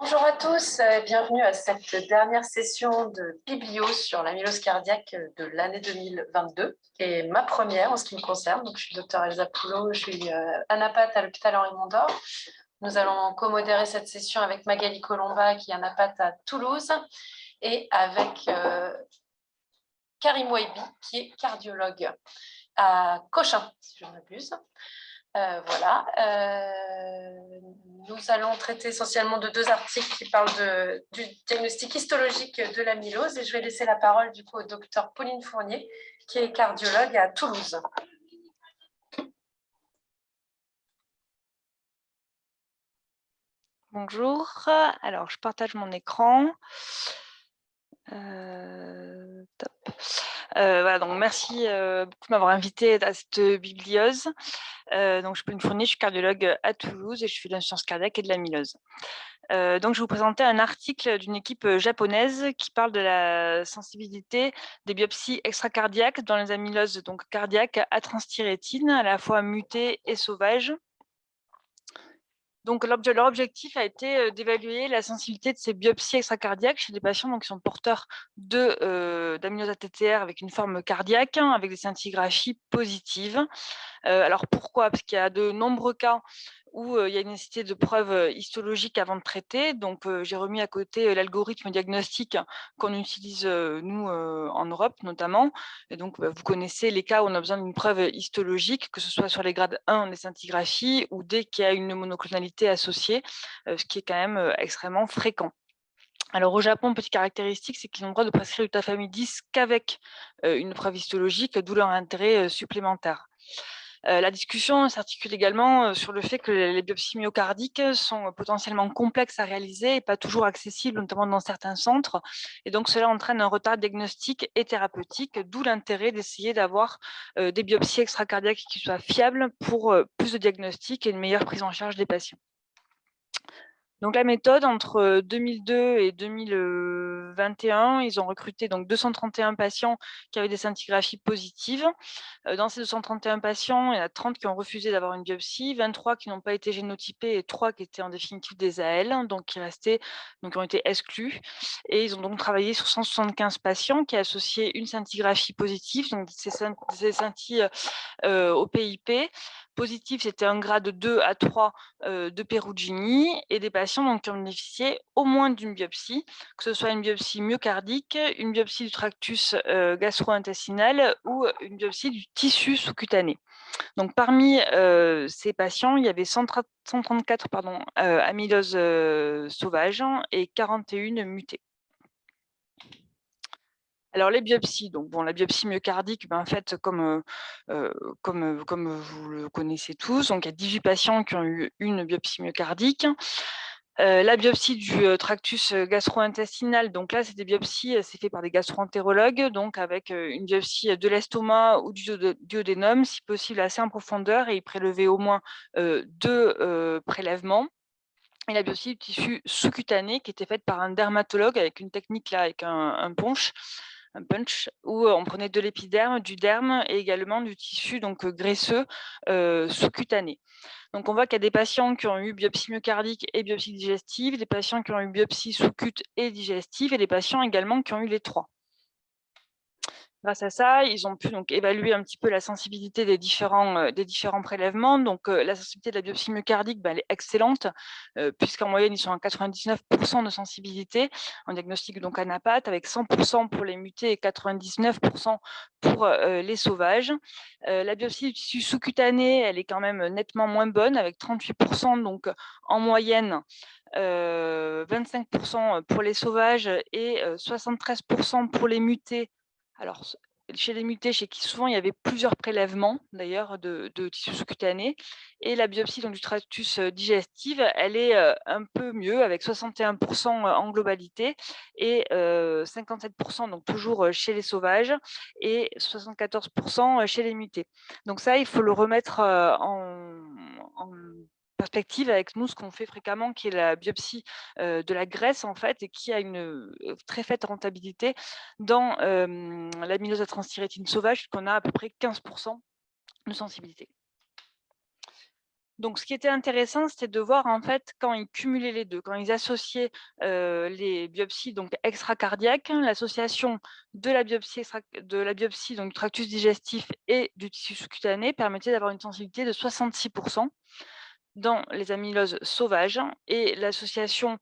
Bonjour à tous et bienvenue à cette dernière session de Biblios sur l'amylose cardiaque de l'année 2022 et ma première en ce qui me concerne. Donc, je suis docteur Elsa Poulot, je suis euh, anapath à l'hôpital Henri Mondor. Nous allons co-modérer cette session avec Magali Colomba qui est anapath à Toulouse et avec euh, Karim Waibi qui est cardiologue à Cochin, si je ne. Euh, voilà. Euh, nous allons traiter essentiellement de deux articles qui parlent du diagnostic histologique de l'amylose et je vais laisser la parole du coup au docteur Pauline Fournier qui est cardiologue à Toulouse. Bonjour, alors je partage mon écran. Euh, euh, voilà, donc merci euh, beaucoup de m'avoir invité à cette bibliose. donc, je peux une fournir, je suis cardiologue à Toulouse et je fais de l'insuffisance cardiaque et de l'amylose. donc, je vais vous présenter un article d'une équipe japonaise qui parle de la sensibilité des biopsies extracardiaques dans les amyloses donc cardiaques à transthyrétine, à la fois mutées et sauvages. Donc, leur objectif a été d'évaluer la sensibilité de ces biopsies extracardiaques chez des patients qui sont porteurs d'amylose ATTR avec une forme cardiaque, hein, avec des scintigraphies positives. alors, pourquoi? Parce qu'il y a de nombreux cas où il y a une nécessité de preuves histologiques avant de traiter. Donc, j'ai remis à côté l'algorithme diagnostique qu'on utilise, nous, en Europe notamment. Et donc, bah, vous connaissez les cas où on a besoin d'une preuve histologique, que ce soit sur les grades 1 des scintigraphies ou dès qu'il y a une monoclonalité associée, ce qui est quand même extrêmement fréquent. Alors au Japon, petite caractéristique, c'est qu'ils ont le droit de prescrire du 10 qu'avec une preuve histologique, d'où leur intérêt supplémentaire. Euh, la discussion s'articule également euh, sur le fait que les biopsies myocardiques sont potentiellement complexes à réaliser et pas toujours accessibles, notamment dans certains centres. Et donc, cela entraîne un retard diagnostique et thérapeutique, d'où l'intérêt d'essayer d'avoir euh, des biopsies extracardiaques qui soient fiables pour plus de diagnostic et une meilleure prise en charge des patients. Donc la méthode, entre 2002 et 2021, ils ont recruté donc 231 patients qui avaient des scintigraphies positives. Dans ces 231 patients, il y en a 30 qui ont refusé d'avoir une biopsie, 23 qui n'ont pas été génotypés et 3 qui étaient en définitive des AL, donc qui restaient, donc ont été exclus. Et ils ont donc travaillé sur 175 patients qui associaient une scintigraphie positive, donc ces, scintilles au PIP, Positif, c'était un grade 2 à 3 de Perugini et des patients donc, qui ont bénéficié au moins d'une biopsie, que ce soit une biopsie myocardique, une biopsie du tractus gastro-intestinal ou une biopsie du tissu sous-cutané. Donc, parmi ces patients, il y avait 134 pardon, amyloses sauvages et 41 mutées. Alors les biopsies, donc bon, la biopsie myocardique, ben, en fait, comme, comme, comme vous le connaissez tous, donc il y a 18 patients qui ont eu une biopsie myocardique. La biopsie du tractus gastro-intestinal, donc là, c'est des biopsies, c'est fait par des gastro-entérologues, donc avec une biopsie de l'estomac ou du duodénum, si possible assez en profondeur, et ils prélevaient au moins deux prélèvements. Et la biopsie du tissu sous-cutané qui était faite par un dermatologue avec une technique là, avec un punch un punch, où on prenait de l'épiderme, du derme et également du tissu donc graisseux sous-cutané. Donc on voit qu'il y a des patients qui ont eu biopsie myocardique et biopsie digestive, des patients qui ont eu biopsie sous-cute et digestive, et des patients également qui ont eu les trois. Grâce à ça, ils ont pu donc évaluer un petit peu la sensibilité des différents, euh, prélèvements. Donc, euh, la sensibilité de la biopsie myocardique, bah, elle est excellente, euh, puisqu'en moyenne, ils sont à 99% de sensibilité en diagnostic donc anapath, avec 100% pour les mutés et 99% pour les sauvages. la biopsie du tissu sous-cutané, elle est quand même nettement moins bonne, avec 38% donc en moyenne 25% pour les sauvages et 73% pour les mutés alors, chez les mutés, chez qui souvent il y avait plusieurs prélèvements d'ailleurs de, tissu sous-cutané, et la biopsie donc, du tractus digestif, elle est un peu mieux avec 61% en globalité et 57% donc toujours chez les sauvages et 74% chez les mutés. Donc ça, il faut le remettre en, en avec nous ce qu'on fait fréquemment, qui est la biopsie de la graisse, en fait, et qui a une très faible rentabilité dans l'amylose à transthyrétine sauvage, qu'on a à peu près 15% de sensibilité. Donc, ce qui était intéressant, c'était de voir en fait quand ils cumulaient les deux, quand ils associaient les biopsies donc extracardiaques, l'association de la biopsie de la biopsie donc du tractus digestif et du tissu sous-cutané permettait d'avoir une sensibilité de 66 dans les amyloses sauvages et l'association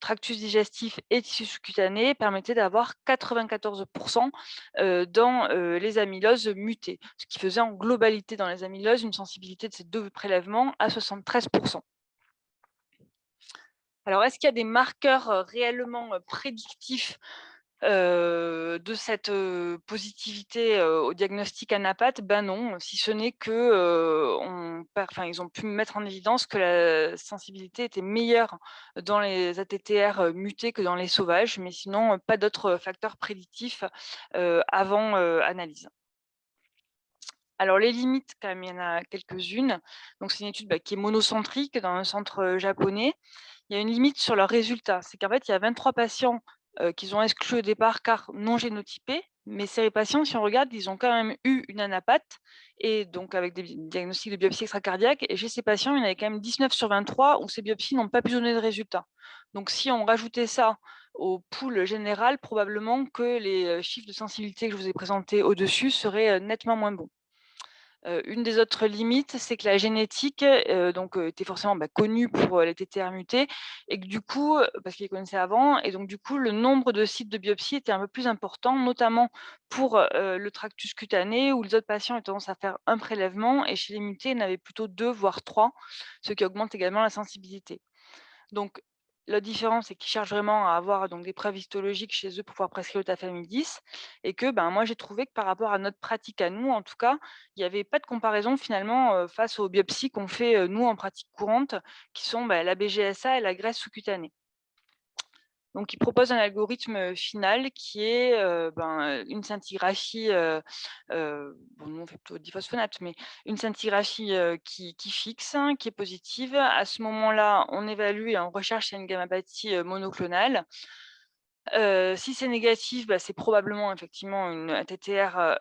tractus digestif et tissu sous-cutané permettait d'avoir 94% dans les amyloses mutées, ce qui faisait en globalité dans les amyloses une sensibilité de ces deux prélèvements à 73% Alors, est-ce qu'il y a des marqueurs réellement prédictifs de cette positivité au diagnostic anapathe, ben non, si ce n'est que ils ont pu mettre en évidence que la sensibilité était meilleure dans les ATTR mutés que dans les sauvages, mais sinon pas d'autres facteurs prédictifs avant analyse. Alors les limites, quand il y en a quelques-unes. Donc c'est une étude bah, qui est monocentrique dans un centre japonais. Il y a une limite sur leurs résultats, c'est qu'en fait il y a 23 patients qu'ils ont exclu au départ car non génotypés. Mais ces patients, si on regarde, ils ont quand même eu une anapathe, et donc avec des diagnostics de biopsie extracardiaque. Et chez ces patients, il y en avait quand même 19 sur 23 où ces biopsies n'ont pas pu donner de résultats. Donc si on rajoutait ça au pool général, probablement que les chiffres de sensibilité que je vous ai présentés au-dessus seraient nettement moins bons une des autres limites, c'est que la génétique donc, était forcément bah, connue pour les TTR mutés et que du coup, parce qu'ils connaissaient avant, et donc du coup, le nombre de sites de biopsie était un peu plus important, notamment pour le tractus cutané, où les autres patients ont tendance à faire un prélèvement, et chez les mutés, il y en plutôt deux, voire trois, ce qui augmente également la sensibilité. Donc, la différence, c'est qu'ils cherchent vraiment à avoir donc, des preuves histologiques chez eux pour pouvoir prescrire le tafamidis et que ben, moi, j'ai trouvé que par rapport à notre pratique à nous, en tout cas, il n'y avait pas de comparaison finalement face aux biopsies qu'on fait nous en pratique courante, qui sont ben, la BGSA et la graisse sous-cutanée. Donc, il propose un algorithme final qui est ben, une scintigraphie, bon, on fait plutôt diphosphonate, mais une scintigraphie qui, fixe, hein, qui est positive. À ce moment-là, on évalue et on recherche une gammapathie monoclonale si c'est négatif, bah, c'est probablement effectivement une ATTR,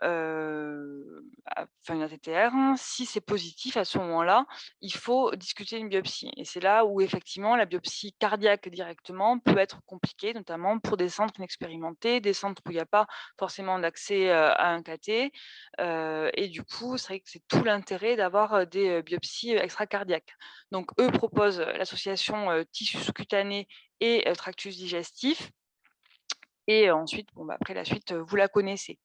enfin une ATTR. Hein. Si c'est positif, à ce moment-là, il faut discuter une biopsie. Et c'est là où effectivement la biopsie cardiaque directement peut être compliquée, notamment pour des centres inexpérimentés, des centres où il n'y a pas forcément d'accès à un KT. et du coup, c'est vrai que c'est tout l'intérêt d'avoir des biopsies extracardiaques. Donc, eux proposent l'association tissu sous-cutané et tractus digestif et ensuite, bon, bah, après la suite, vous la connaissez.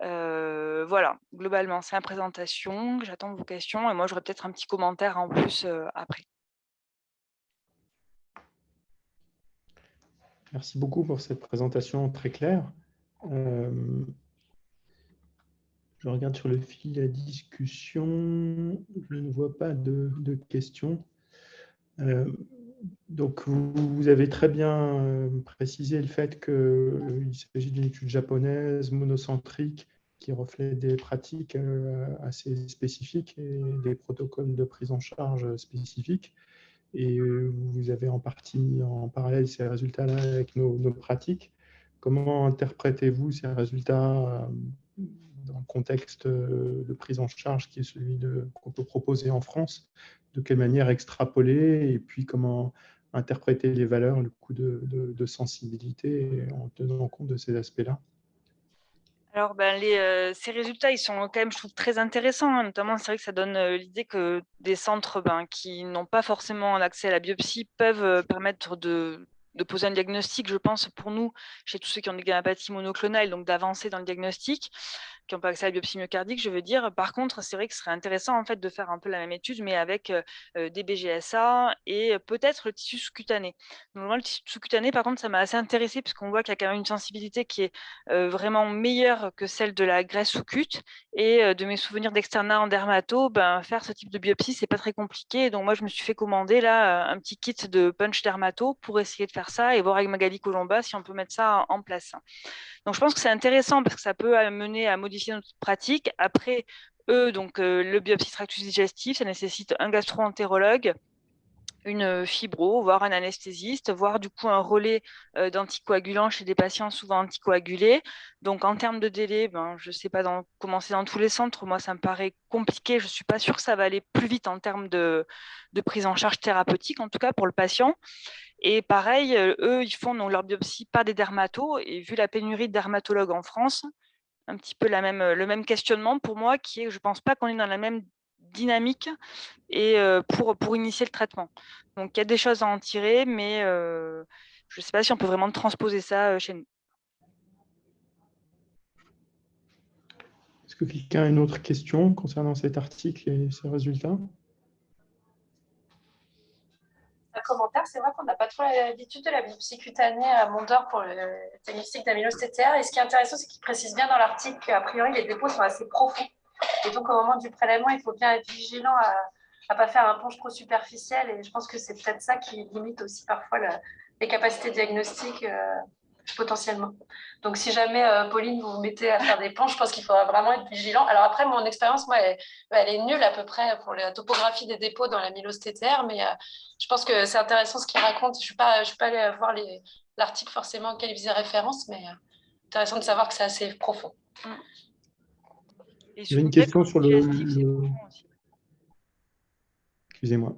Voilà, globalement, c'est la présentation. J'attends vos questions et moi, j'aurai peut-être un petit commentaire en plus après. Merci beaucoup pour cette présentation très claire. je regarde sur le fil de la discussion. Je ne vois pas de, de questions donc, vous, avez très bien euh, précisé le fait qu'il euh, s'agit d'une étude japonaise, monocentrique, qui reflète des pratiques euh, assez spécifiques et des protocoles de prise en charge spécifiques. Et vous avez en partie en parallèle ces résultats-là avec nos, nos, pratiques. Comment interprétez-vous ces résultats dans le contexte de prise en charge qui est celui qu'on peut proposer en France de quelle manière extrapoler et puis comment interpréter les valeurs, le coût de, sensibilité en tenant compte de ces aspects-là alors, ben, euh, ces résultats, ils sont quand même, je trouve, très intéressants. Hein. Notamment, c'est vrai que ça donne euh, l'idée que des centres ben, qui n'ont pas forcément accès à la biopsie peuvent euh, permettre de, poser un diagnostic, je pense, pour nous, chez tous ceux qui ont des gammapathies monoclonales, donc d'avancer dans le diagnostic qui n'ont pas accès à la biopsie myocardique, je veux dire. Par contre, c'est vrai que ce serait intéressant en fait de faire un peu la même étude, mais avec des BGSA et peut-être le tissu sous-cutané. le tissu sous-cutané, par contre, ça m'a assez intéressé puisqu'on voit qu'il y a quand même une sensibilité qui est vraiment meilleure que celle de la graisse sous-cute. Et de mes souvenirs d'externat en dermato, ben, faire ce type de biopsie, c'est pas très compliqué. Donc moi, je me suis fait commander là un petit kit de punch dermato pour essayer de faire ça et voir avec Magali Colomba si on peut mettre ça en place. Donc je pense que c'est intéressant parce que ça peut amener à modifier notre pratique. Après, eux, donc euh, le biopsie tractus digestif, ça nécessite un gastro-entérologue, une fibro, voire un anesthésiste, voire du coup un relais d'anticoagulants chez des patients souvent anticoagulés. Donc en termes de délai, ben, je ne sais pas dans, comment c'est dans tous les centres, moi ça me paraît compliqué, je ne suis pas sûre que ça va aller plus vite en termes de, prise en charge thérapeutique, en tout cas pour le patient. Et pareil, eux, ils font leur biopsie par des dermatos, et vu la pénurie de dermatologues en France, un petit peu la même, le même questionnement pour moi, qui est je ne pense pas qu'on est dans la même dynamique et pour, pour initier le traitement. Donc il y a des choses à en tirer, mais je ne sais pas si on peut vraiment transposer ça chez nous. Est-ce que quelqu'un a une autre question concernant cet article et ses résultats? Un commentaire, c'est vrai qu'on n'a pas trop l'habitude de la biopsie cutanée à Mondor pour le diagnostic d'amylose TTR. Et ce qui est intéressant, c'est qu'il précise bien dans l'article qu'a priori, les dépôts sont assez profonds. Et donc, au moment du prélèvement, il faut bien être vigilant à ne pas faire un ponge trop superficiel. Et je pense que c'est peut-être ça qui limite aussi parfois les capacités diagnostiques euh, potentiellement. Donc, si jamais, euh, Pauline, vous vous mettez à faire des ponts, je pense qu'il faudra vraiment être vigilant. Alors après, mon expérience, moi, elle, est nulle à peu près pour la topographie des dépôts dans la TTR, mais euh, je pense que c'est intéressant ce qu'il raconte. Je ne suis, pas, je suis pas allée voir l'article forcément auquel il faisait référence, mais intéressant de savoir que c'est assez profond. Mm. Il y une question sur le. Excusez-moi.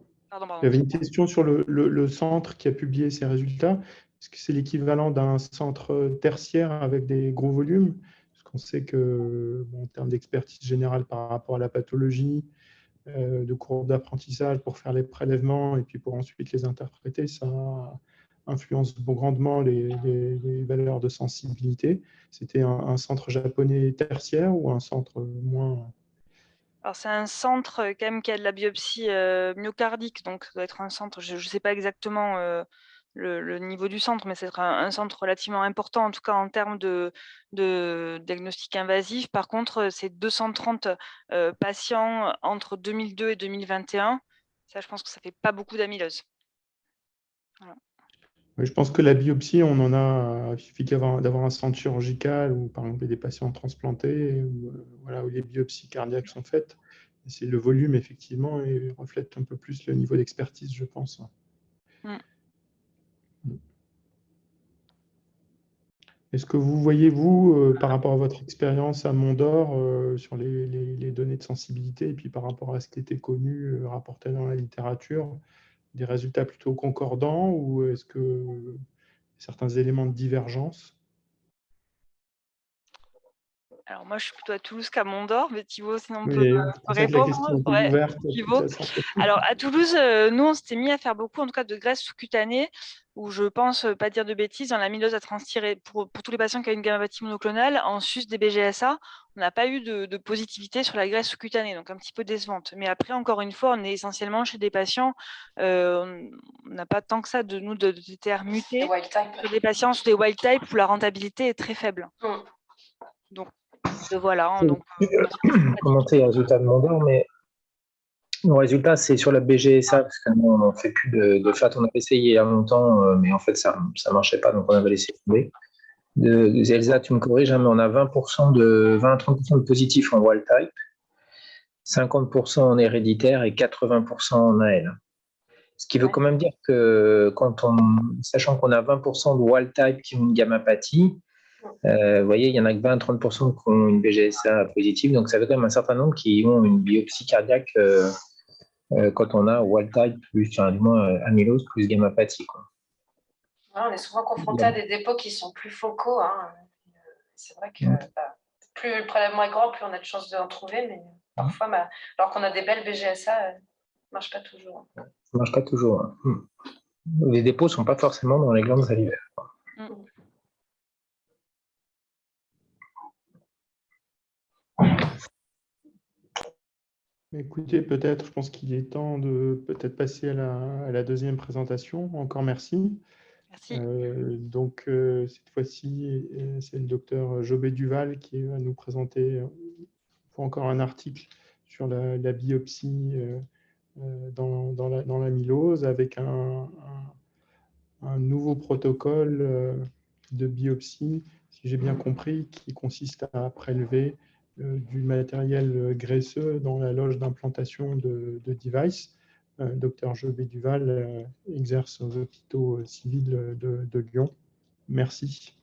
Il y avait une question sur le, centre qui a publié ses résultats. Est-ce que c'est l'équivalent d'un centre tertiaire avec des gros volumes? Parce qu'on sait que, en termes d'expertise générale par rapport à la pathologie, euh, de courbe d'apprentissage pour faire les prélèvements et puis pour ensuite les interpréter, ça, influence grandement les, valeurs de sensibilité. C'était un, centre japonais tertiaire ou un centre moins... Alors c'est un centre euh, quand même qui a de la biopsie euh, myocardique, donc ça doit être un centre, je ne sais pas exactement euh, le, niveau du centre, mais c'est un, centre relativement important, en tout cas en termes de, diagnostic invasif. Par contre, c'est 230 patients entre 2002 et 2021. Ça, je pense que ça fait pas beaucoup d'amylose. Je pense que la biopsie, on en a, il suffit d'avoir un centre chirurgical ou par exemple des patients transplantés, euh, voilà, où les biopsies cardiaques sont faites. C'est le volume, effectivement, et reflète un peu plus le niveau d'expertise, je pense. Mm. Est-ce que vous voyez, vous, euh, par rapport à votre expérience à Mondor, euh, sur les, les, données de sensibilité, et puis par rapport à ce qui était connu, rapporté dans la littérature, des résultats plutôt concordants ou est-ce que certains éléments de divergence? Alors moi, je suis plutôt à Toulouse qu'à Mondor, mais Thibaut, sinon on peut, répondre. Alors à Toulouse, euh, nous, on s'était mis à faire beaucoup, en tout cas, de graisse sous-cutanée, où je pense, euh, pas dire de bêtises, dans la mylose à transtirer pour, pour tous les patients qui ont une gammapathie monoclonale, en sus des BGSA, on n'a pas eu de, positivité sur la graisse sous-cutanée, donc un petit peu décevante. Mais après, encore une fois, on est essentiellement chez des patients, euh, on n'a pas tant que ça de nous de, TTR mutés, des patients sur des wild type où la rentabilité est très faible. Mm. Donc voilà. Hein, donc, euh, commenter les résultats de Mondor, mais mon résultat, c'est sur la BGSA, parce qu'on ne fait plus de, FAT. On a essayé il y a longtemps, mais en fait, ça ne marchait pas, donc on avait laissé tomber. De, Elsa, tu me corriges, hein, mais on a 20% de 20 30% de positifs en wild type, 50% en héréditaire et 80% en AL. Ce qui veut quand même dire que, quand on, sachant qu'on a 20% de wild type qui ont une gammapathie, vous voyez, il y en a que 20-30% qui ont une BGSA positive, donc ça fait quand même un certain nombre qui ont une biopsie cardiaque euh, euh, quand on a wild type plus, du moins amylose plus gammapathie. on est souvent confronté à des dépôts qui sont plus focaux. Hein. C'est vrai que bah, plus le prélèvement est grand, plus on a de chances d'en trouver, mais parfois, bah, alors qu'on a des belles BGSA, ça ne marche pas toujours. Ça ne marche pas toujours. Hein. Hmm. Les dépôts ne sont pas forcément dans les glandes salivaires. Hmm. Écoutez, peut-être, je pense qu'il est temps de peut-être passer à la, deuxième présentation. Encore merci. Merci. Euh, donc, euh, cette fois-ci, euh, c'est le docteur Jobé Duval qui va nous présenter encore un article sur la, biopsie dans, dans, la, dans, l'amylose avec un, un, nouveau protocole de biopsie, si j'ai bien compris, qui consiste à prélever du matériel graisseux dans la loge d'implantation de, de device docteur Jobé Duval, exerce aux hôpitaux civils de Lyon. Merci.